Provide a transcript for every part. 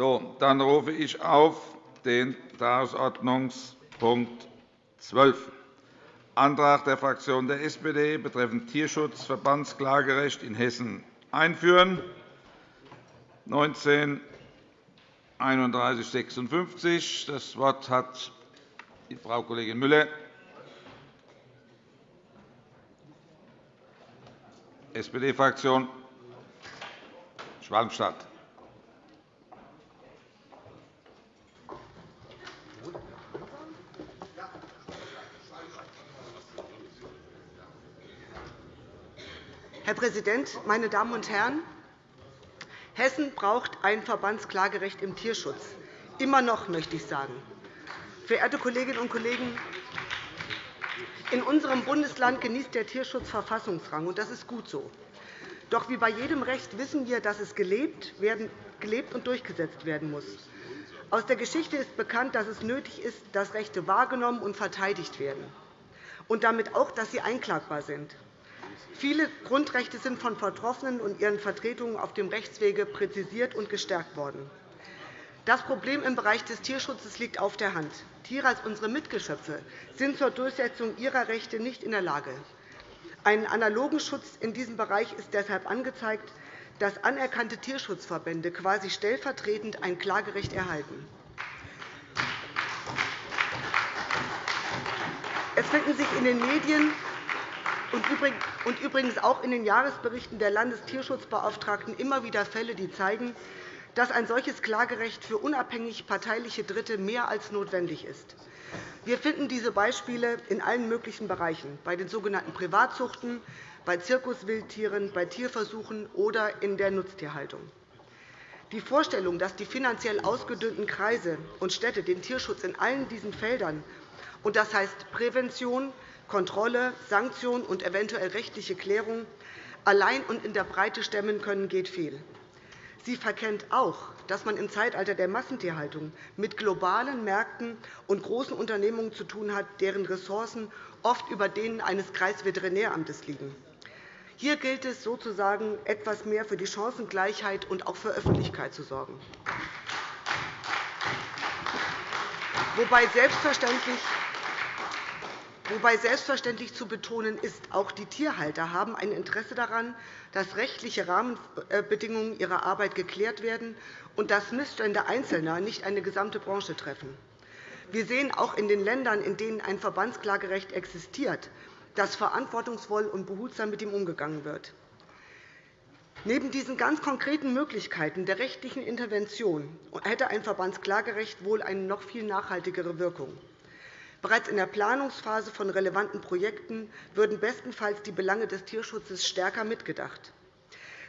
So, dann rufe ich auf den Tagesordnungspunkt 12, Antrag der Fraktion der SPD betreffend Tierschutzverbandsklagerecht in Hessen einführen, 19 3156. Das Wort hat Frau Kollegin Müller, SPD-Fraktion, Schwalmstadt. Herr Präsident, meine Damen und Herren! Hessen braucht ein Verbandsklagerecht im Tierschutz. Immer noch, möchte ich sagen. Verehrte Kolleginnen und Kollegen, in unserem Bundesland genießt der Tierschutz Verfassungsrang, und das ist gut so. Doch wie bei jedem Recht wissen wir, dass es gelebt, und durchgesetzt werden muss. Aus der Geschichte ist bekannt, dass es nötig ist, dass Rechte wahrgenommen und verteidigt werden, und damit auch, dass sie einklagbar sind. Viele Grundrechte sind von Betroffenen und ihren Vertretungen auf dem Rechtswege präzisiert und gestärkt worden. Das Problem im Bereich des Tierschutzes liegt auf der Hand. Tiere als unsere Mitgeschöpfe sind zur Durchsetzung ihrer Rechte nicht in der Lage. Einen analogen Schutz in diesem Bereich ist deshalb angezeigt, dass anerkannte Tierschutzverbände quasi stellvertretend ein Klagerecht erhalten. Es finden sich in den Medien und übrigens auch in den Jahresberichten der Landestierschutzbeauftragten immer wieder Fälle, die zeigen, dass ein solches Klagerecht für unabhängig parteiliche Dritte mehr als notwendig ist. Wir finden diese Beispiele in allen möglichen Bereichen, bei den sogenannten Privatzuchten, bei Zirkuswildtieren, bei Tierversuchen oder in der Nutztierhaltung. Die Vorstellung, dass die finanziell ausgedünnten Kreise und Städte den Tierschutz in allen diesen Feldern, und das heißt Prävention, Kontrolle, Sanktion und eventuell rechtliche Klärung allein und in der Breite stemmen können, geht fehl. Sie verkennt auch, dass man im Zeitalter der Massentierhaltung mit globalen Märkten und großen Unternehmungen zu tun hat, deren Ressourcen oft über denen eines Kreisveterinäramtes liegen. Hier gilt es sozusagen, etwas mehr für die Chancengleichheit und auch für Öffentlichkeit zu sorgen. Wobei selbstverständlich Wobei selbstverständlich zu betonen ist, auch die Tierhalter haben ein Interesse daran, dass rechtliche Rahmenbedingungen ihrer Arbeit geklärt werden und dass Missstände Einzelner nicht eine gesamte Branche treffen. Wir sehen auch in den Ländern, in denen ein Verbandsklagerecht existiert, dass verantwortungsvoll und behutsam mit ihm umgegangen wird. Neben diesen ganz konkreten Möglichkeiten der rechtlichen Intervention hätte ein Verbandsklagerecht wohl eine noch viel nachhaltigere Wirkung. Bereits in der Planungsphase von relevanten Projekten würden bestenfalls die Belange des Tierschutzes stärker mitgedacht,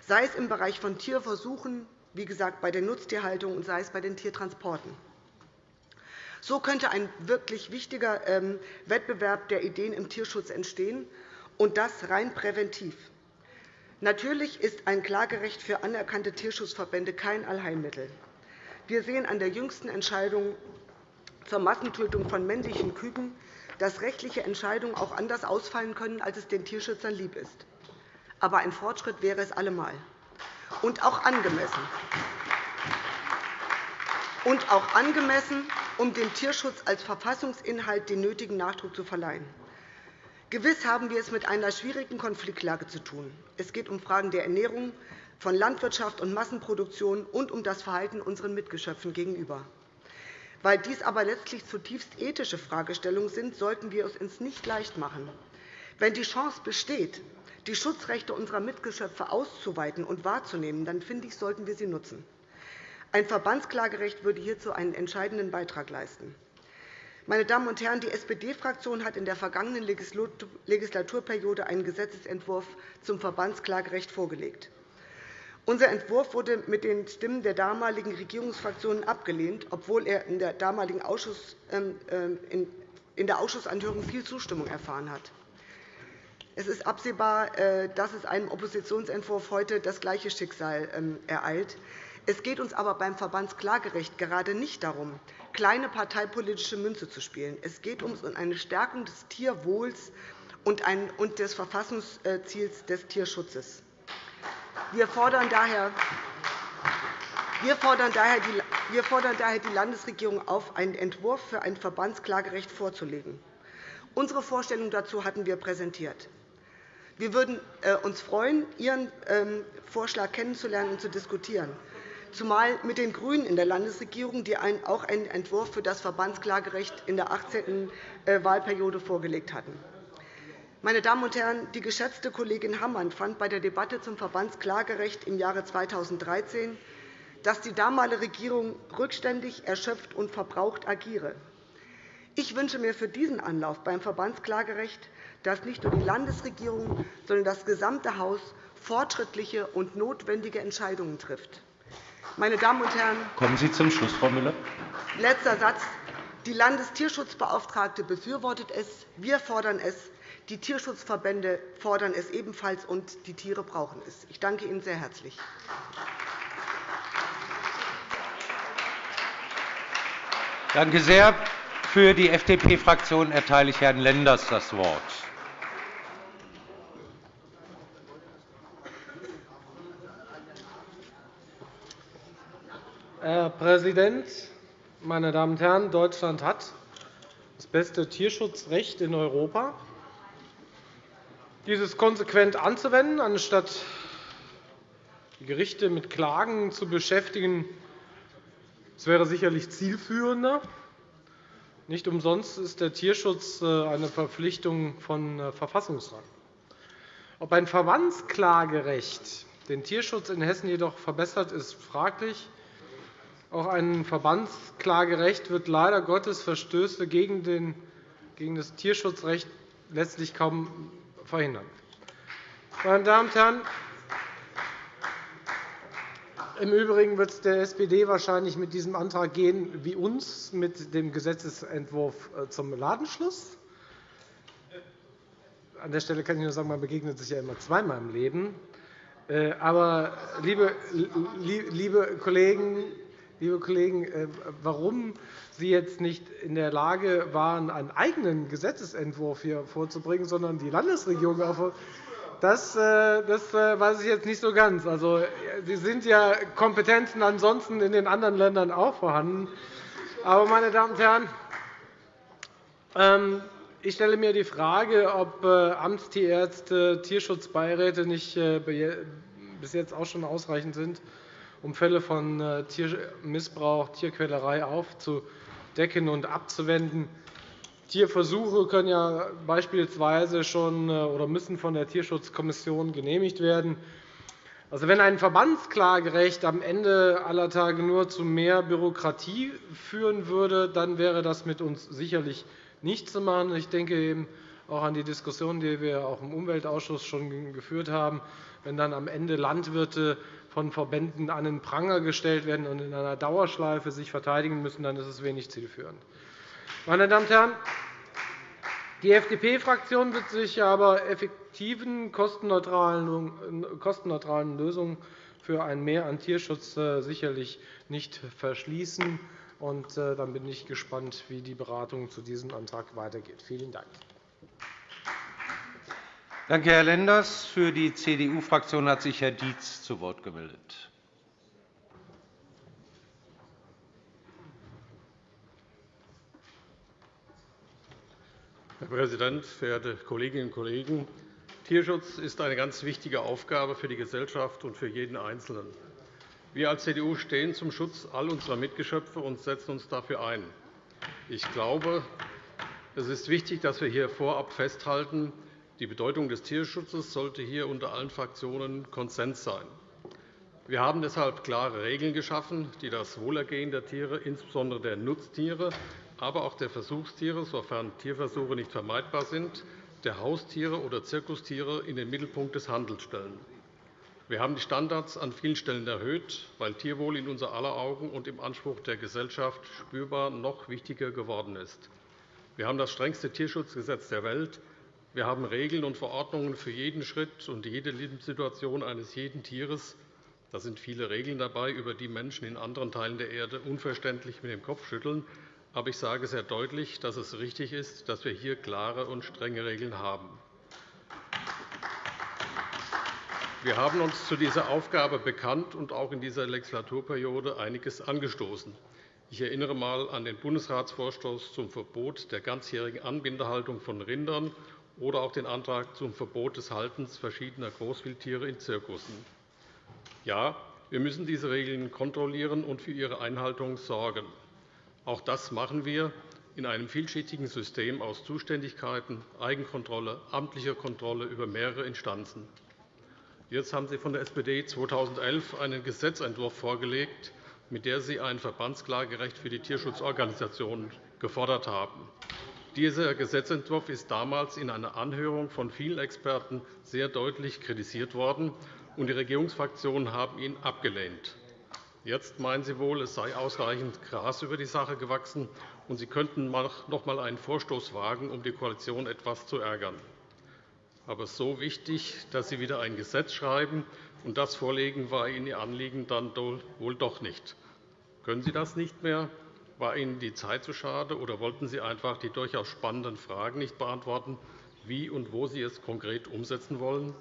sei es im Bereich von Tierversuchen, wie gesagt bei der Nutztierhaltung, und sei es bei den Tiertransporten. So könnte ein wirklich wichtiger ähm, Wettbewerb der Ideen im Tierschutz entstehen, und das rein präventiv. Natürlich ist ein Klagerecht für anerkannte Tierschutzverbände kein Allheilmittel. Wir sehen an der jüngsten Entscheidung zur Massentötung von männlichen Küken, dass rechtliche Entscheidungen auch anders ausfallen können, als es den Tierschützern lieb ist. Aber ein Fortschritt wäre es allemal und auch angemessen. Und auch angemessen, um dem Tierschutz als Verfassungsinhalt den nötigen Nachdruck zu verleihen. Gewiss haben wir es mit einer schwierigen Konfliktlage zu tun. Es geht um Fragen der Ernährung, von Landwirtschaft und Massenproduktion und um das Verhalten unseren Mitgeschöpfen gegenüber. Weil dies aber letztlich zutiefst ethische Fragestellungen sind, sollten wir es uns nicht leicht machen. Wenn die Chance besteht, die Schutzrechte unserer Mitgeschöpfe auszuweiten und wahrzunehmen, dann finde ich, sollten wir sie nutzen. Ein Verbandsklagerecht würde hierzu einen entscheidenden Beitrag leisten. Meine Damen und Herren, die SPD-Fraktion hat in der vergangenen Legislaturperiode einen Gesetzentwurf zum Verbandsklagerecht vorgelegt. Unser Entwurf wurde mit den Stimmen der damaligen Regierungsfraktionen abgelehnt, obwohl er in der damaligen Ausschuss, ähm, ähm, in der Ausschussanhörung viel Zustimmung erfahren hat. Es ist absehbar, äh, dass es einem Oppositionsentwurf heute das gleiche Schicksal ähm, ereilt. Es geht uns aber beim Verbandsklagerecht gerade nicht darum, kleine parteipolitische Münze zu spielen. Es geht uns um eine Stärkung des Tierwohls und des Verfassungsziels des Tierschutzes. Wir fordern daher Wir fordern daher die Landesregierung auf, einen Entwurf für ein Verbandsklagerecht vorzulegen. Unsere Vorstellung dazu hatten wir präsentiert. Wir würden äh, uns freuen, Ihren ähm, Vorschlag kennenzulernen und zu diskutieren, zumal mit den GRÜNEN in der Landesregierung, die auch einen Entwurf für das Verbandsklagerecht in der 18. Äh, Wahlperiode vorgelegt hatten. Meine Damen und Herren, die geschätzte Kollegin Hammann fand bei der Debatte zum Verbandsklagerecht im Jahre 2013, dass die damalige Regierung rückständig, erschöpft und verbraucht agiere. Ich wünsche mir für diesen Anlauf beim Verbandsklagerecht, dass nicht nur die Landesregierung, sondern das gesamte Haus fortschrittliche und notwendige Entscheidungen trifft. Meine Damen und Herren, kommen Sie zum Schluss, Frau Müller. Letzter Satz. Die Landestierschutzbeauftragte befürwortet es. Wir fordern es. Die Tierschutzverbände fordern es ebenfalls, und die Tiere brauchen es. Ich danke Ihnen sehr herzlich. Danke sehr. Für die FDP-Fraktion erteile ich Herrn Lenders das Wort. Herr Präsident, meine Damen und Herren! Deutschland hat das beste Tierschutzrecht in Europa. Dieses konsequent anzuwenden, anstatt die Gerichte mit Klagen zu beschäftigen, das wäre sicherlich zielführender. Nicht umsonst ist der Tierschutz äh, eine Verpflichtung von äh, Verfassungsrang. Ob ein Verbandsklagerecht den Tierschutz in Hessen jedoch verbessert, ist fraglich. Auch ein Verbandsklagerecht wird leider Gottes Verstöße gegen das Tierschutzrecht letztlich kaum verhindern. Meine Damen und Herren, im Übrigen wird es der SPD wahrscheinlich mit diesem Antrag gehen wie uns mit dem Gesetzentwurf äh, zum Ladenschluss. An der Stelle kann ich nur sagen, man begegnet sich ja immer zweimal im Leben. Äh, aber, liebe, liebe Kollegen, liebe Kollegen, äh, warum Sie jetzt nicht in der Lage waren, einen eigenen Gesetzentwurf hier vorzubringen, sondern die Landesregierung das, äh, das äh, weiß ich jetzt nicht so ganz. Also, Sie sind ja Kompetenzen ansonsten in den anderen Ländern auch vorhanden. Aber, meine Damen und Herren, ähm, ich stelle mir die Frage, ob Amtstierärzte, Tierschutzbeiräte nicht bis jetzt auch schon ausreichend sind, um Fälle von Tiermissbrauch, Tierquälerei aufzudecken und abzuwenden. Tierversuche können ja beispielsweise schon äh, oder müssen von der Tierschutzkommission genehmigt werden. Also, wenn ein Verbandsklagerecht am Ende aller Tage nur zu mehr Bürokratie führen würde, dann wäre das mit uns sicherlich nicht zu machen. Ich denke eben auch an die Diskussion, die wir auch im Umweltausschuss schon geführt haben. Wenn dann am Ende Landwirte von Verbänden an den Pranger gestellt werden und in einer Dauerschleife sich verteidigen müssen, dann ist es wenig zielführend. Meine Damen und Herren, die FDP-Fraktion wird sich aber effektiven, kostenneutralen Lösungen für ein Mehr an Tierschutz äh, sicherlich nicht verschließen. Und äh, dann bin ich gespannt, wie die Beratung zu diesem Antrag weitergeht. Vielen Dank. Danke, Herr Lenders. Für die CDU-Fraktion hat sich Herr Dietz zu Wort gemeldet. Herr Präsident, verehrte Kolleginnen und Kollegen! Tierschutz ist eine ganz wichtige Aufgabe für die Gesellschaft und für jeden Einzelnen. Wir als CDU stehen zum Schutz all unserer Mitgeschöpfe und setzen uns dafür ein. Ich glaube, es ist wichtig, dass wir hier vorab festhalten, die Bedeutung des Tierschutzes sollte hier unter allen Fraktionen Konsens sein. Wir haben deshalb klare Regeln geschaffen, die das Wohlergehen der Tiere, insbesondere der Nutztiere, aber auch der Versuchstiere, sofern Tierversuche nicht vermeidbar sind, der Haustiere oder Zirkustiere in den Mittelpunkt des Handels stellen. Wir haben die Standards an vielen Stellen erhöht, weil Tierwohl in unser aller Augen und im Anspruch der Gesellschaft spürbar noch wichtiger geworden ist. Wir haben das strengste Tierschutzgesetz der Welt. Wir haben Regeln und Verordnungen für jeden Schritt und jede Lebenssituation eines jeden Tieres. Da sind viele Regeln dabei, über die Menschen in anderen Teilen der Erde unverständlich mit dem Kopf schütteln. Aber ich sage sehr deutlich, dass es richtig ist, dass wir hier klare und strenge Regeln haben. Wir haben uns zu dieser Aufgabe bekannt und auch in dieser Legislaturperiode einiges angestoßen. Ich erinnere einmal an den Bundesratsvorstoß zum Verbot der ganzjährigen Anbindehaltung von Rindern oder auch den Antrag zum Verbot des Haltens verschiedener Großwildtiere in Zirkussen. Ja, wir müssen diese Regeln kontrollieren und für ihre Einhaltung sorgen. Auch das machen wir in einem vielschichtigen System aus Zuständigkeiten, Eigenkontrolle, amtlicher Kontrolle über mehrere Instanzen. Jetzt haben Sie von der SPD 2011 einen Gesetzentwurf vorgelegt, mit der Sie ein Verbandsklagerecht für die Tierschutzorganisationen gefordert haben. Dieser Gesetzentwurf ist damals in einer Anhörung von vielen Experten sehr deutlich kritisiert worden, und die Regierungsfraktionen haben ihn abgelehnt. Jetzt meinen Sie wohl, es sei ausreichend Gras über die Sache gewachsen, und Sie könnten noch einmal einen Vorstoß wagen, um die Koalition etwas zu ärgern. Aber so wichtig, dass Sie wieder ein Gesetz schreiben und das vorlegen, war Ihnen Ihr Anliegen dann wohl doch nicht. Können Sie das nicht mehr? War Ihnen die Zeit zu schade, oder wollten Sie einfach die durchaus spannenden Fragen nicht beantworten, wie und wo Sie es konkret umsetzen wollen?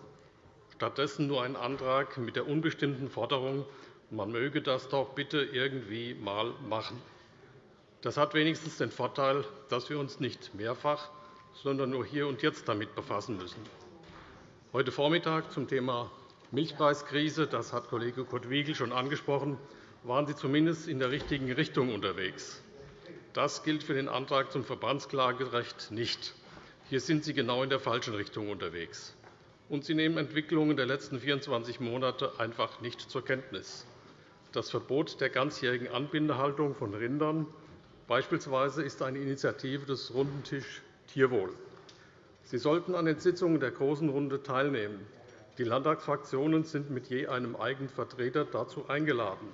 Stattdessen nur ein Antrag mit der unbestimmten Forderung, man möge das doch bitte irgendwie einmal machen. Das hat wenigstens den Vorteil, dass wir uns nicht mehrfach, sondern nur hier und jetzt damit befassen müssen. Heute Vormittag zum Thema Milchpreiskrise, das hat Kollege Kurt Wiegel schon angesprochen, waren Sie zumindest in der richtigen Richtung unterwegs. Das gilt für den Antrag zum Verbandsklagerecht nicht. Hier sind Sie genau in der falschen Richtung unterwegs. Und Sie nehmen Entwicklungen der letzten 24 Monate einfach nicht zur Kenntnis. Das Verbot der ganzjährigen Anbindehaltung von Rindern beispielsweise ist eine Initiative des Runden Tisch Tierwohl. Sie sollten an den Sitzungen der Großen Runde teilnehmen. Die Landtagsfraktionen sind mit je einem eigenen Vertreter dazu eingeladen.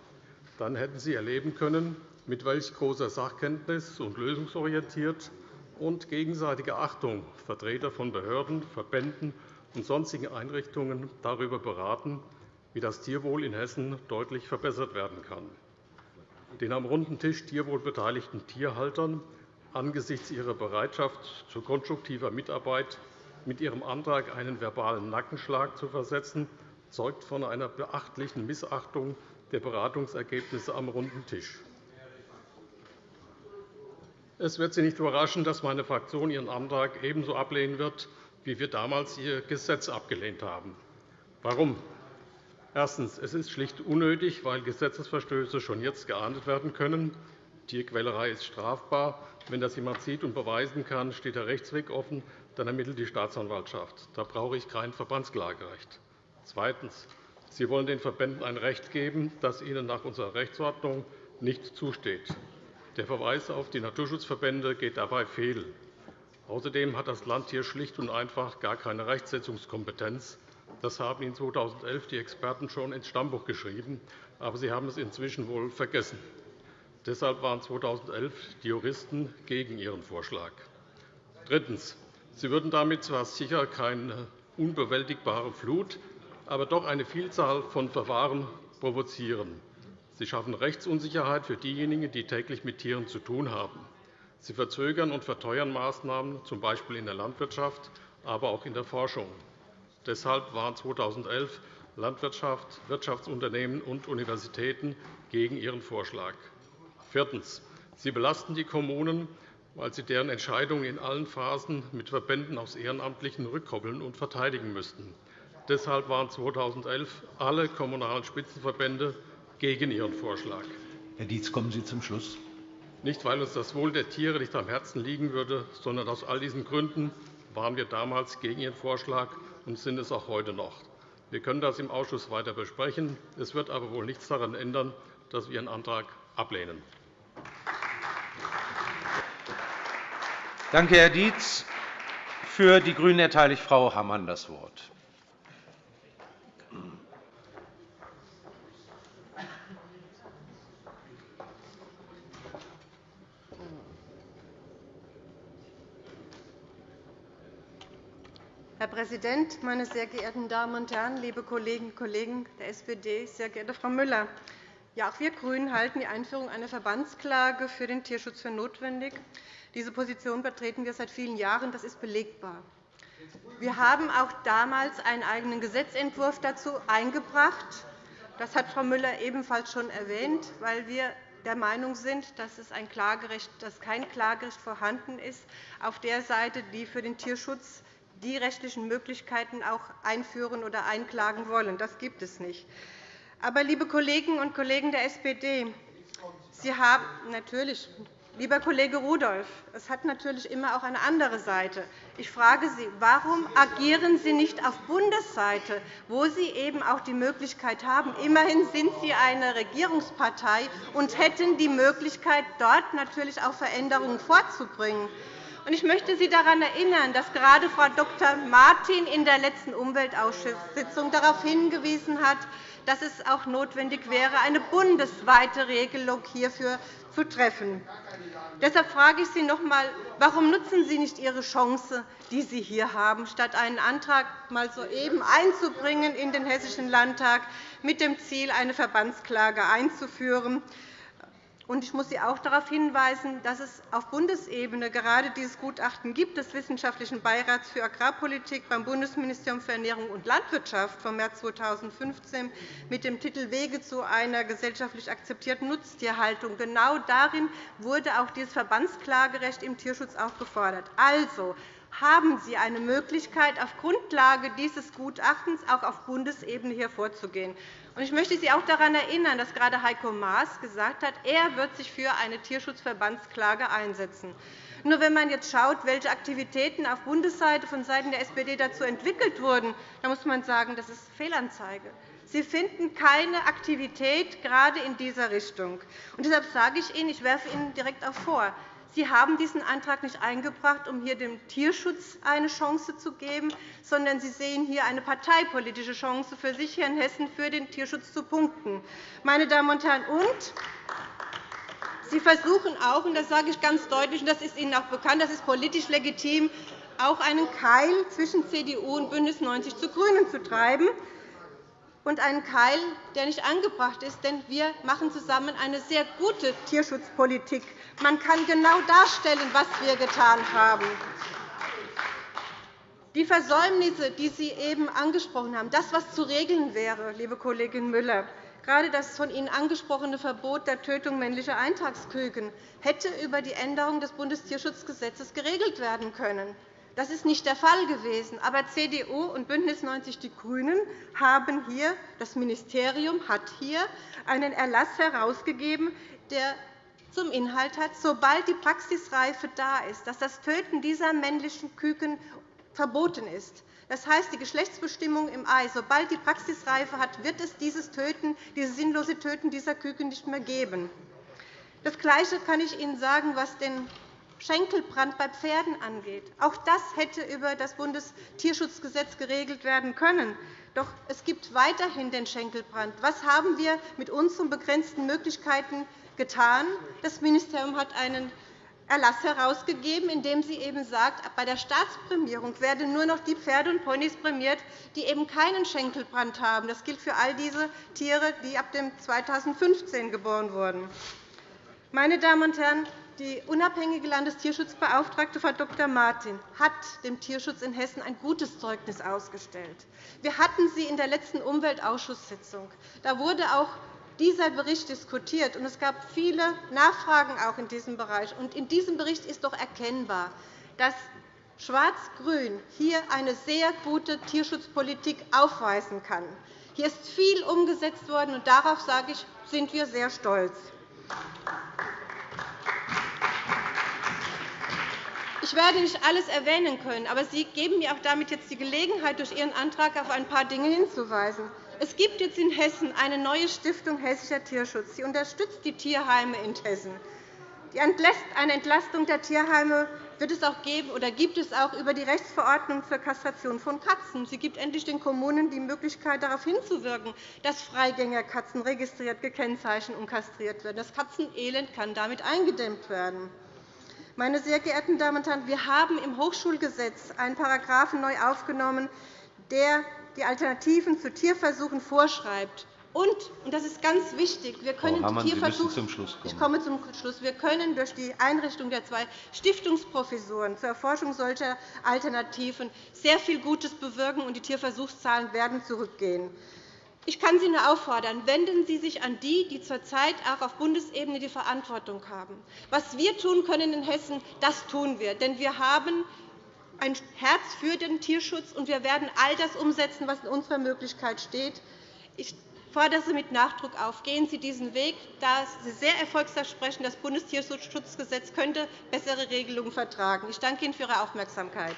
Dann hätten Sie erleben können, mit welch großer Sachkenntnis und lösungsorientiert und gegenseitiger Achtung Vertreter von Behörden, Verbänden und sonstigen Einrichtungen darüber beraten, wie das Tierwohl in Hessen deutlich verbessert werden kann. Den am runden Tisch Tierwohl beteiligten Tierhaltern angesichts ihrer Bereitschaft zu konstruktiver Mitarbeit mit ihrem Antrag einen verbalen Nackenschlag zu versetzen, zeugt von einer beachtlichen Missachtung der Beratungsergebnisse am runden Tisch. Es wird Sie nicht überraschen, dass meine Fraktion Ihren Antrag ebenso ablehnen wird, wie wir damals Ihr Gesetz abgelehnt haben. Warum? Erstens. Es ist schlicht unnötig, weil Gesetzesverstöße schon jetzt geahndet werden können. Tierquälerei ist strafbar. Wenn das jemand sieht und beweisen kann, steht der Rechtsweg offen. Dann ermittelt die Staatsanwaltschaft. Da brauche ich kein Verbandsklagerecht. Zweitens. Sie wollen den Verbänden ein Recht geben, das ihnen nach unserer Rechtsordnung nicht zusteht. Der Verweis auf die Naturschutzverbände geht dabei fehl. Außerdem hat das Land hier schlicht und einfach gar keine Rechtsetzungskompetenz. Das haben Ihnen 2011 die Experten schon ins Stammbuch geschrieben, aber Sie haben es inzwischen wohl vergessen. Deshalb waren 2011 die Juristen gegen Ihren Vorschlag. Drittens. Sie würden damit zwar sicher keine unbewältigbare Flut, aber doch eine Vielzahl von Verfahren provozieren. Sie schaffen Rechtsunsicherheit für diejenigen, die täglich mit Tieren zu tun haben. Sie verzögern und verteuern Maßnahmen, z. B. in der Landwirtschaft, aber auch in der Forschung. Deshalb waren 2011 Landwirtschaft, Wirtschaftsunternehmen und Universitäten gegen Ihren Vorschlag. Viertens. Sie belasten die Kommunen, weil sie deren Entscheidungen in allen Phasen mit Verbänden aus Ehrenamtlichen rückkoppeln und verteidigen müssten. Deshalb waren 2011 alle Kommunalen Spitzenverbände gegen Ihren Vorschlag. Herr Dietz, kommen Sie zum Schluss. Nicht, weil uns das Wohl der Tiere nicht am Herzen liegen würde, sondern aus all diesen Gründen waren wir damals gegen Ihren Vorschlag und sind es auch heute noch. Wir können das im Ausschuss weiter besprechen. Es wird aber wohl nichts daran ändern, dass wir Ihren Antrag ablehnen. Danke, Herr Dietz. Für die GRÜNEN erteile ich Frau Hammann das Wort. Herr Präsident, meine sehr geehrten Damen und Herren, liebe Kolleginnen und Kollegen der SPD, sehr geehrte Frau Müller! Ja, auch wir GRÜNEN halten die Einführung einer Verbandsklage für den Tierschutz für notwendig. Diese Position vertreten wir seit vielen Jahren. Das ist belegbar. Wir haben auch damals einen eigenen Gesetzentwurf dazu eingebracht. Das hat Frau Müller ebenfalls schon erwähnt, weil wir der Meinung sind, dass, es ein Klagerecht, dass kein Klagerecht vorhanden ist auf der Seite, die für den Tierschutz die rechtlichen Möglichkeiten auch einführen oder einklagen wollen. Das gibt es nicht. Aber, liebe Kolleginnen und Kollegen der SPD, Sie haben natürlich Lieber Kollege Rudolph, es hat natürlich immer auch eine andere Seite. Ich frage Sie, warum agieren Sie nicht auf Bundesseite, wo Sie eben auch die Möglichkeit haben? Immerhin sind Sie eine Regierungspartei und hätten die Möglichkeit, dort natürlich auch Veränderungen vorzubringen. Ich möchte Sie daran erinnern, dass gerade Frau Dr. Martin in der letzten Umweltausschusssitzung darauf hingewiesen hat, dass es auch notwendig wäre, eine bundesweite Regelung hierfür zu treffen. Deshalb frage ich Sie noch einmal, warum nutzen Sie nicht Ihre Chance, die Sie hier haben, statt einen Antrag mal soeben einzubringen in den Hessischen Landtag mit dem Ziel, eine Verbandsklage einzuführen? Ich muss Sie auch darauf hinweisen, dass es auf Bundesebene gerade dieses Gutachten gibt des Wissenschaftlichen Beirats für Agrarpolitik beim Bundesministerium für Ernährung und Landwirtschaft vom März 2015 mit dem Titel Wege zu einer gesellschaftlich akzeptierten Nutztierhaltung. Genau darin wurde auch dieses Verbandsklagerecht im Tierschutz auch gefordert. Also, haben Sie eine Möglichkeit, auf Grundlage dieses Gutachtens auch auf Bundesebene hier vorzugehen. Ich möchte Sie auch daran erinnern, dass gerade Heiko Maas gesagt hat, er wird sich für eine Tierschutzverbandsklage einsetzen. Nur wenn man jetzt schaut, welche Aktivitäten auf Bundesseite von Seiten der SPD dazu entwickelt wurden, dann muss man sagen, das ist Fehlanzeige. Sie finden keine Aktivität gerade in dieser Richtung. Und deshalb sage ich Ihnen, ich werfe Ihnen direkt auch vor, Sie haben diesen Antrag nicht eingebracht, um hier dem Tierschutz eine Chance zu geben, sondern Sie sehen hier eine parteipolitische Chance für sich hier in Hessen für den Tierschutz zu punkten. Meine Damen und Herren, und Sie versuchen auch, und das sage ich ganz deutlich, und das ist Ihnen auch bekannt, das ist politisch legitim, auch einen Keil zwischen CDU und BÜNDNIS 90 zu GRÜNEN zu treiben und einen Keil, der nicht angebracht ist. Denn wir machen zusammen eine sehr gute Tierschutzpolitik. Man kann genau darstellen, was wir getan haben. Die Versäumnisse, die Sie eben angesprochen haben, das, was zu regeln wäre, liebe Kollegin Müller, gerade das von Ihnen angesprochene Verbot der Tötung männlicher Eintagsküken, hätte über die Änderung des Bundestierschutzgesetzes geregelt werden können. Das ist nicht der Fall gewesen. Aber CDU und BÜNDNIS 90 die GRÜNEN haben hier, das Ministerium hat hier einen Erlass herausgegeben, der zum Inhalt hat, sobald die Praxisreife da ist, dass das Töten dieser männlichen Küken verboten ist. Das heißt, die Geschlechtsbestimmung im Ei, sobald die Praxisreife hat, wird es dieses Töten, dieses sinnlose Töten dieser Küken nicht mehr geben. Das Gleiche kann ich Ihnen sagen, was den Schenkelbrand bei Pferden angeht. Auch das hätte über das Bundestierschutzgesetz geregelt werden können. Doch es gibt weiterhin den Schenkelbrand. Was haben wir mit unseren begrenzten Möglichkeiten getan? Das Ministerium hat einen Erlass herausgegeben, in dem sie eben sagt, bei der Staatsprämierung werden nur noch die Pferde und Ponys prämiert, die eben keinen Schenkelbrand haben. Das gilt für all diese Tiere, die ab 2015 geboren wurden. Meine Damen und Herren, die unabhängige Landestierschutzbeauftragte Frau Dr. Martin hat dem Tierschutz in Hessen ein gutes Zeugnis ausgestellt. Wir hatten sie in der letzten Umweltausschusssitzung. Da wurde auch dieser Bericht diskutiert, und es gab viele Nachfragen auch in diesem Bereich. in diesem Bericht ist doch erkennbar, dass Schwarz-Grün hier eine sehr gute Tierschutzpolitik aufweisen kann. Hier ist viel umgesetzt worden, und darauf sage ich, sind wir sehr stolz. Ich werde nicht alles erwähnen können, aber Sie geben mir auch damit jetzt die Gelegenheit, durch Ihren Antrag auf ein paar Dinge hinzuweisen. Es gibt jetzt in Hessen eine neue Stiftung Hessischer Tierschutz. Sie unterstützt die Tierheime in Hessen. Eine Entlastung der Tierheime wird es auch geben, oder gibt es auch über die Rechtsverordnung zur Kastration von Katzen. Sie gibt endlich den Kommunen die Möglichkeit, darauf hinzuwirken, dass Freigängerkatzen registriert, gekennzeichnet und kastriert werden. Das Katzenelend kann damit eingedämmt werden. Meine sehr geehrten Damen und Herren, wir haben im Hochschulgesetz einen Paragraphen neu aufgenommen, der die Alternativen zu Tierversuchen vorschreibt. Und, und das ist ganz wichtig, wir können Frau Hammann, die Tierversuche, zum Schluss kommen. Ich komme zum Schluss. Wir können durch die Einrichtung der zwei Stiftungsprofessuren zur Erforschung solcher Alternativen sehr viel Gutes bewirken, und die Tierversuchszahlen werden zurückgehen. Ich kann Sie nur auffordern, wenden Sie sich an die, die zurzeit auch auf Bundesebene die Verantwortung haben. Was wir tun können in Hessen, das tun wir. Denn wir haben ein Herz für den Tierschutz, und wir werden all das umsetzen, was in unserer Möglichkeit steht. Ich fordere Sie mit Nachdruck auf. Gehen Sie diesen Weg, da Sie sehr erfolgsversprechen. Das Bundestierschutzgesetz könnte bessere Regelungen vertragen. Ich danke Ihnen für Ihre Aufmerksamkeit.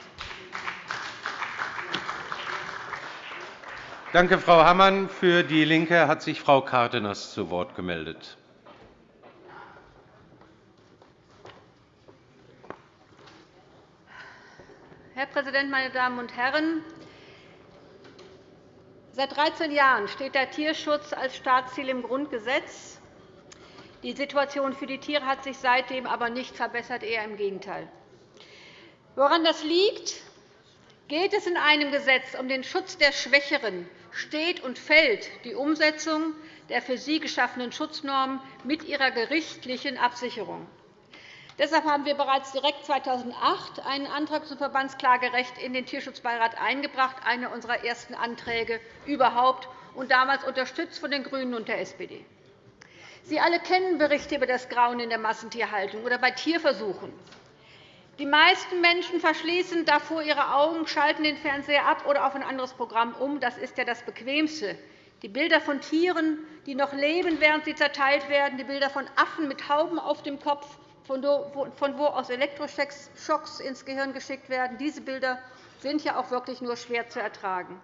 Danke, Frau Hammann. Für DIE LINKE hat sich Frau Cárdenas zu Wort gemeldet. Herr Präsident, meine Damen und Herren! Seit 13 Jahren steht der Tierschutz als Staatsziel im Grundgesetz. Die Situation für die Tiere hat sich seitdem aber nicht verbessert, eher im Gegenteil. Woran das liegt? Geht es in einem Gesetz um den Schutz der Schwächeren, steht und fällt die Umsetzung der für sie geschaffenen Schutznormen mit ihrer gerichtlichen Absicherung. Deshalb haben wir bereits direkt 2008 einen Antrag zum Verbandsklagerecht in den Tierschutzbeirat eingebracht, einer unserer ersten Anträge überhaupt, und damals unterstützt von den GRÜNEN und der SPD. Sie alle kennen Berichte über das Grauen in der Massentierhaltung oder bei Tierversuchen. Die meisten Menschen verschließen davor ihre Augen, schalten den Fernseher ab oder auf ein anderes Programm um. Das ist ja das Bequemste. Die Bilder von Tieren, die noch leben, während sie zerteilt werden, die Bilder von Affen mit Hauben auf dem Kopf von wo aus Elektroschocks ins Gehirn geschickt werden. Diese Bilder sind ja auch wirklich nur schwer zu ertragen.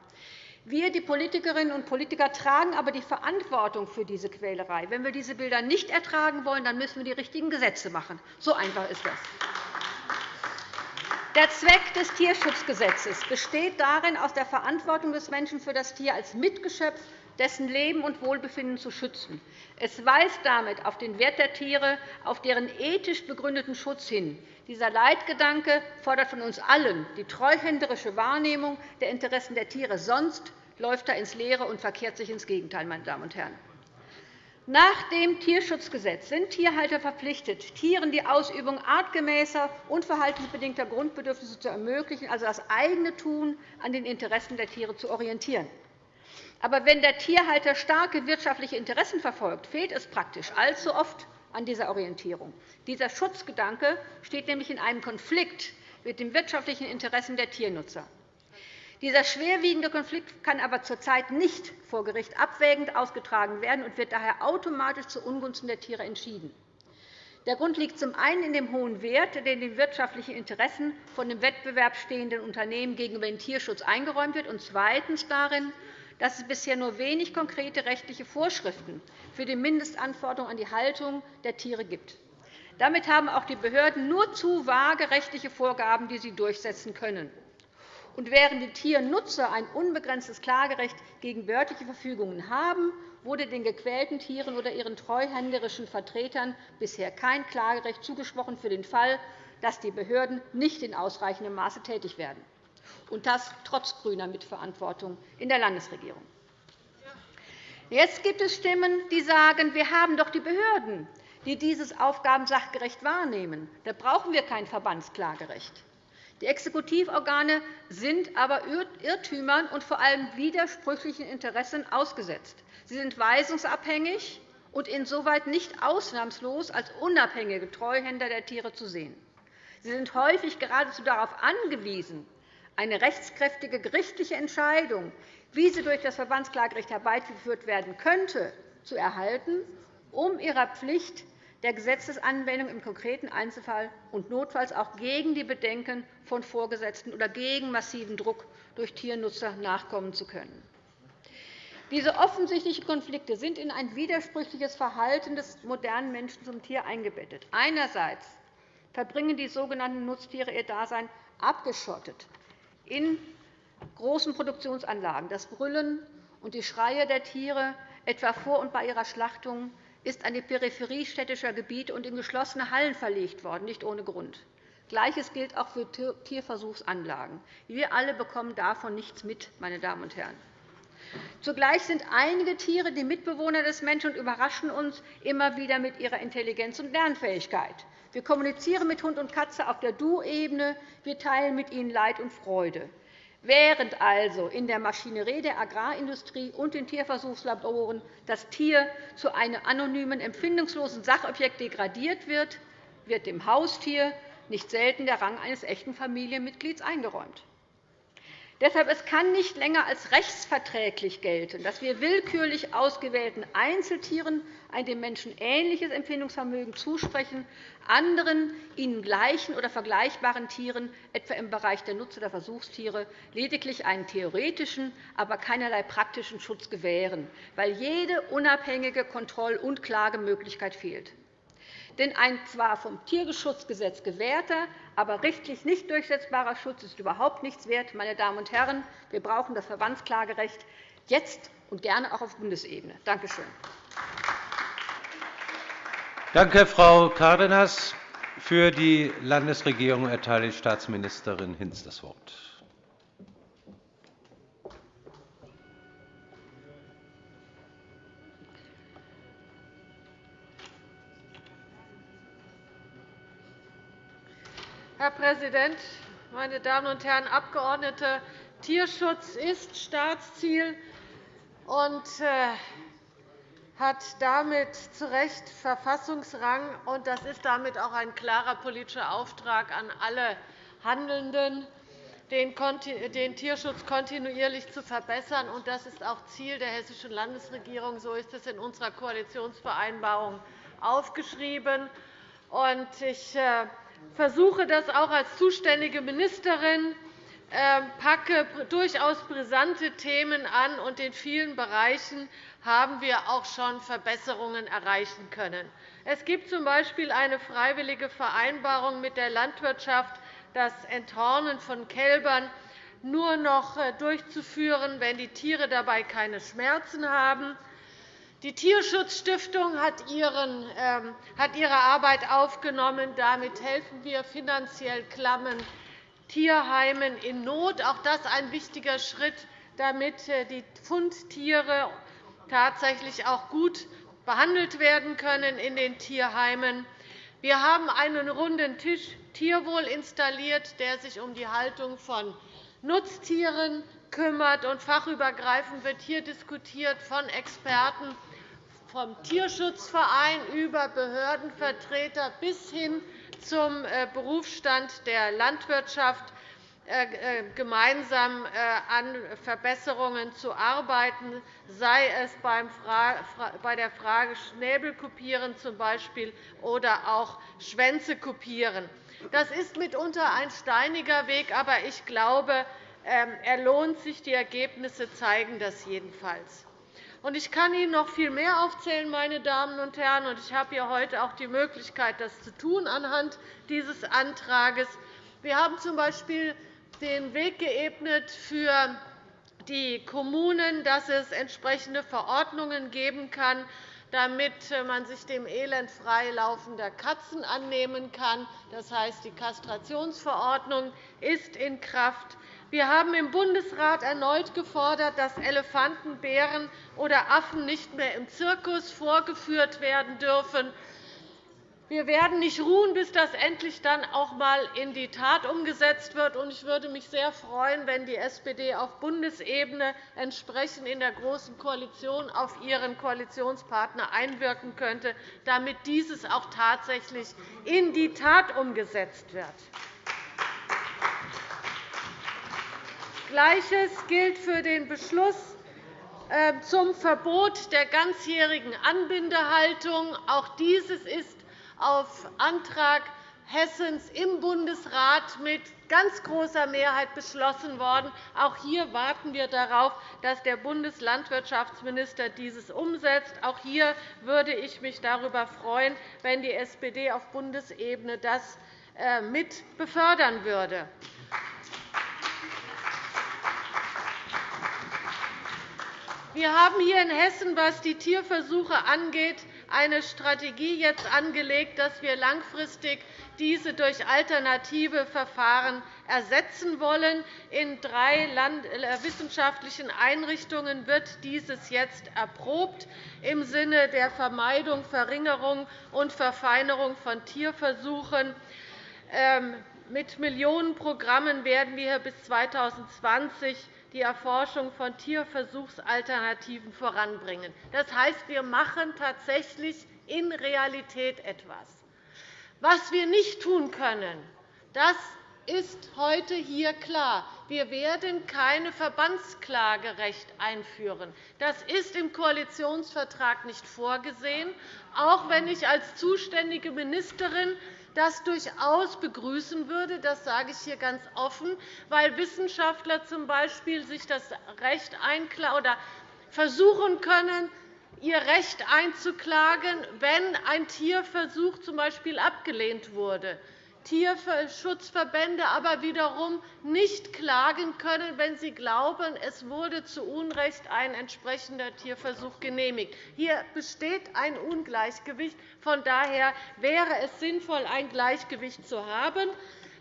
Wir, die Politikerinnen und Politiker, tragen aber die Verantwortung für diese Quälerei. Wenn wir diese Bilder nicht ertragen wollen, dann müssen wir die richtigen Gesetze machen. So einfach ist das. Der Zweck des Tierschutzgesetzes besteht darin, aus der Verantwortung des Menschen für das Tier als Mitgeschöpf dessen Leben und Wohlbefinden zu schützen. Es weist damit auf den Wert der Tiere, auf deren ethisch begründeten Schutz hin. Dieser Leitgedanke fordert von uns allen die treuhänderische Wahrnehmung der Interessen der Tiere. Sonst läuft er ins Leere und verkehrt sich ins Gegenteil. Meine Damen und Herren. Nach dem Tierschutzgesetz sind Tierhalter verpflichtet, Tieren die Ausübung artgemäßer und verhaltensbedingter Grundbedürfnisse zu ermöglichen, also das eigene Tun an den Interessen der Tiere zu orientieren. Aber wenn der Tierhalter starke wirtschaftliche Interessen verfolgt, fehlt es praktisch allzu oft an dieser Orientierung. Dieser Schutzgedanke steht nämlich in einem Konflikt mit den wirtschaftlichen Interessen der Tiernutzer. Dieser schwerwiegende Konflikt kann aber zurzeit nicht vor Gericht abwägend ausgetragen werden und wird daher automatisch zu Ungunsten der Tiere entschieden. Der Grund liegt zum einen in dem hohen Wert, den den wirtschaftlichen Interessen von dem Wettbewerb stehenden Unternehmen gegenüber dem Tierschutz eingeräumt wird, und zweitens darin, dass es bisher nur wenig konkrete rechtliche Vorschriften für die Mindestanforderungen an die Haltung der Tiere gibt. Damit haben auch die Behörden nur zu vage rechtliche Vorgaben, die sie durchsetzen können. Und während die Tiernutzer ein unbegrenztes Klagerecht gegen behördliche Verfügungen haben, wurde den gequälten Tieren oder ihren treuhänderischen Vertretern bisher kein Klagerecht zugesprochen für den Fall, dass die Behörden nicht in ausreichendem Maße tätig werden und das trotz grüner Mitverantwortung in der Landesregierung. Jetzt gibt es Stimmen, die sagen, wir haben doch die Behörden, die dieses Aufgaben sachgerecht wahrnehmen. Da brauchen wir kein Verbandsklagerecht. Die Exekutivorgane sind aber Irrtümern und vor allem widersprüchlichen Interessen ausgesetzt. Sie sind weisungsabhängig und insoweit nicht ausnahmslos als unabhängige Treuhänder der Tiere zu sehen. Sie sind häufig geradezu darauf angewiesen, eine rechtskräftige gerichtliche Entscheidung, wie sie durch das Verbandsklagerecht herbeigeführt werden könnte, zu erhalten, um ihrer Pflicht der Gesetzesanwendung im konkreten Einzelfall und notfalls auch gegen die Bedenken von Vorgesetzten oder gegen massiven Druck durch Tiernutzer nachkommen zu können. Diese offensichtlichen Konflikte sind in ein widersprüchliches Verhalten des modernen Menschen zum Tier eingebettet. Einerseits verbringen die sogenannten Nutztiere ihr Dasein abgeschottet in großen Produktionsanlagen. Das Brüllen und die Schreie der Tiere, etwa vor und bei ihrer Schlachtung, ist an die Peripherie städtischer Gebiete und in geschlossene Hallen verlegt worden, nicht ohne Grund. Gleiches gilt auch für Tierversuchsanlagen. Wir alle bekommen davon nichts mit, meine Damen und Herren. Zugleich sind einige Tiere die Mitbewohner des Menschen und überraschen uns immer wieder mit ihrer Intelligenz und Lernfähigkeit. Wir kommunizieren mit Hund und Katze auf der Du-Ebene. Wir teilen mit ihnen Leid und Freude. Während also in der Maschinerie der Agrarindustrie und den Tierversuchslaboren das Tier zu einem anonymen, empfindungslosen Sachobjekt degradiert wird, wird dem Haustier nicht selten der Rang eines echten Familienmitglieds eingeräumt. Deshalb es kann nicht länger als rechtsverträglich gelten, dass wir willkürlich ausgewählten Einzeltieren ein dem Menschen ähnliches Empfindungsvermögen zusprechen, anderen ihnen gleichen oder vergleichbaren Tieren, etwa im Bereich der Nutz- oder Versuchstiere, lediglich einen theoretischen, aber keinerlei praktischen Schutz gewähren, weil jede unabhängige Kontroll- und Klagemöglichkeit fehlt. Denn ein zwar vom Tierschutzgesetz gewährter, aber rechtlich nicht durchsetzbarer Schutz ist überhaupt nichts wert. Meine Damen und Herren, wir brauchen das Verbandsklagerecht jetzt und gerne auch auf Bundesebene. Danke schön. Danke, Frau Cárdenas. Für die Landesregierung erteile ich Staatsministerin Hinz das Wort. Herr Präsident, meine Damen und Herren Abgeordnete! Tierschutz ist Staatsziel und äh, hat damit zu Recht Verfassungsrang. Das ist damit auch ein klarer politischer Auftrag an alle Handelnden, den Tierschutz kontinuierlich zu verbessern. Das ist auch Ziel der Hessischen Landesregierung. So ist es in unserer Koalitionsvereinbarung aufgeschrieben. Ich äh, versuche das auch als zuständige Ministerin, ähm, packe durchaus brisante Themen an, und in vielen Bereichen haben wir auch schon Verbesserungen erreichen können. Es gibt z. B. eine freiwillige Vereinbarung mit der Landwirtschaft, das Enthornen von Kälbern nur noch äh, durchzuführen, wenn die Tiere dabei keine Schmerzen haben. Die Tierschutzstiftung ähm, hat ihre Arbeit aufgenommen. Damit helfen wir finanziell klammen Tierheimen in Not. Auch das ist ein wichtiger Schritt, damit äh, die Fundtiere tatsächlich auch gut behandelt werden können in den Tierheimen. Wir haben einen runden Tisch Tierwohl installiert, der sich um die Haltung von Nutztieren kümmert. Fachübergreifend wird hier diskutiert von Experten vom Tierschutzverein über Behördenvertreter bis hin zum äh, Berufsstand der Landwirtschaft äh, äh, gemeinsam an Verbesserungen zu arbeiten, sei es bei der Frage Schnäbel kopieren zum Beispiel oder auch Schwänze kopieren. Das ist mitunter ein steiniger Weg, aber ich glaube, ähm, er lohnt sich. Die Ergebnisse zeigen das jedenfalls. Ich kann Ihnen noch viel mehr aufzählen, meine Damen und Herren. Ich habe hier heute auch die Möglichkeit, das zu tun anhand dieses Antrags. Wir haben z.B. den Weg geebnet für die Kommunen, dass es entsprechende Verordnungen geben kann, damit man sich dem Elend freilaufender Katzen annehmen kann. Das heißt, die Kastrationsverordnung ist in Kraft. Wir haben im Bundesrat erneut gefordert, dass Elefanten, Bären oder Affen nicht mehr im Zirkus vorgeführt werden dürfen. Wir werden nicht ruhen, bis das endlich dann auch einmal in die Tat umgesetzt wird. Ich würde mich sehr freuen, wenn die SPD auf Bundesebene entsprechend in der Großen Koalition auf ihren Koalitionspartner einwirken könnte, damit dieses auch tatsächlich in die Tat umgesetzt wird. Gleiches gilt für den Beschluss ähm, zum Verbot der ganzjährigen Anbindehaltung. Auch dieses ist auf Antrag Hessens im Bundesrat mit ganz großer Mehrheit beschlossen worden. Auch hier warten wir darauf, dass der Bundeslandwirtschaftsminister dieses umsetzt. Auch hier würde ich mich darüber freuen, wenn die SPD auf Bundesebene das äh, mit befördern würde. Wir haben hier in Hessen, was die Tierversuche angeht, eine Strategie jetzt angelegt, dass wir langfristig diese durch alternative Verfahren ersetzen wollen. In drei äh, wissenschaftlichen Einrichtungen wird dieses jetzt erprobt im Sinne der Vermeidung, Verringerung und Verfeinerung von Tierversuchen. Ähm, mit Millionenprogrammen werden wir bis 2020 die Erforschung von Tierversuchsalternativen voranbringen. Das heißt, wir machen tatsächlich in Realität etwas. Was wir nicht tun können, das ist heute hier klar. Wir werden keine Verbandsklagerecht einführen. Das ist im Koalitionsvertrag nicht vorgesehen, auch wenn ich als zuständige Ministerin das durchaus begrüßen würde. Das sage ich hier ganz offen, weil Wissenschaftler z.B. sich das Recht oder versuchen können, ihr Recht einzuklagen, wenn ein Tierversuch z.B. abgelehnt wurde. Tierschutzverbände aber wiederum nicht klagen können, wenn sie glauben, es wurde zu Unrecht ein entsprechender Tierversuch genehmigt. Hier besteht ein Ungleichgewicht. Von daher wäre es sinnvoll, ein Gleichgewicht zu haben.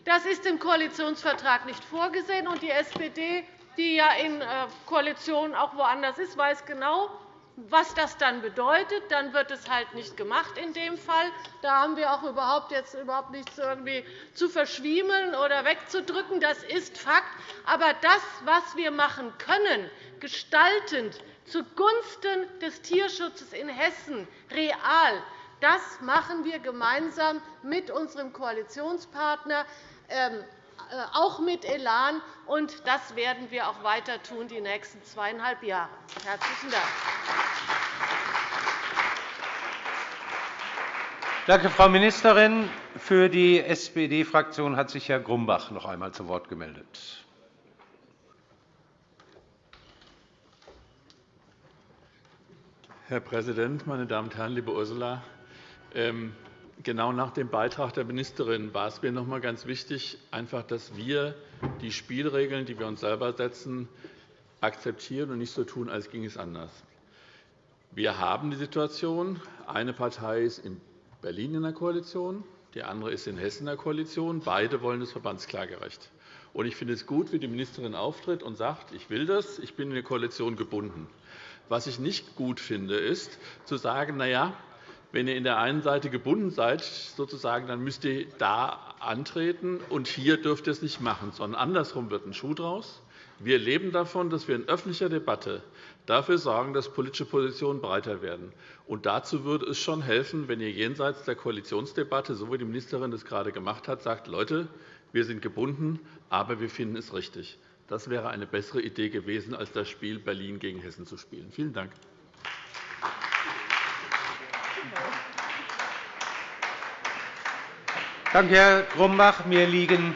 Das ist im Koalitionsvertrag nicht vorgesehen. Die SPD, die ja in äh, Koalitionen auch woanders ist, weiß genau, was das dann bedeutet, dann wird es halt nicht gemacht in dem Fall. Da haben wir auch überhaupt jetzt überhaupt nichts irgendwie zu verschwiemeln oder wegzudrücken. Das ist Fakt. Aber das, was wir machen können, gestaltend zugunsten des Tierschutzes in Hessen real, das machen wir gemeinsam mit unserem Koalitionspartner ähm, äh, auch mit Elan. Und das werden wir auch weiter tun, die nächsten zweieinhalb Jahre. Herzlichen Dank. Danke, Frau Ministerin. Für die SPD-Fraktion hat sich Herr Grumbach noch einmal zu Wort gemeldet. Herr Präsident, meine Damen und Herren! Liebe Ursula, ähm, genau nach dem Beitrag der Ministerin war es mir noch einmal ganz wichtig, einfach, dass wir die Spielregeln, die wir uns selber setzen, akzeptieren und nicht so tun, als ginge es anders. Wir haben die Situation, eine Partei ist in Berlin in der Koalition, die andere ist in Hessen in der Koalition. Beide wollen das Verbandsklagerecht. Ich finde es gut, wie die Ministerin auftritt und sagt, ich will das, ich bin in der Koalition gebunden. Was ich nicht gut finde, ist, zu sagen, na ja, wenn ihr in der einen Seite gebunden seid, sozusagen, dann müsst ihr da antreten, und hier dürft ihr es nicht machen, sondern andersherum wird ein Schuh draus. Wir leben davon, dass wir in öffentlicher Debatte dafür sorgen, dass politische Positionen breiter werden. Und dazu würde es schon helfen, wenn ihr jenseits der Koalitionsdebatte, so wie die Ministerin das gerade gemacht hat, sagt, Leute, wir sind gebunden, aber wir finden es richtig. Das wäre eine bessere Idee gewesen, als das Spiel Berlin gegen Hessen zu spielen. Vielen Dank. Danke, Herr Grumbach. Mir liegen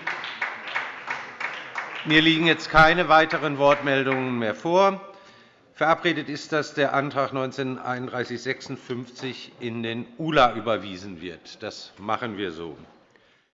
jetzt keine weiteren Wortmeldungen mehr vor. Verabredet ist, dass der Antrag 19 3156 in den ULA überwiesen wird. Das machen wir so.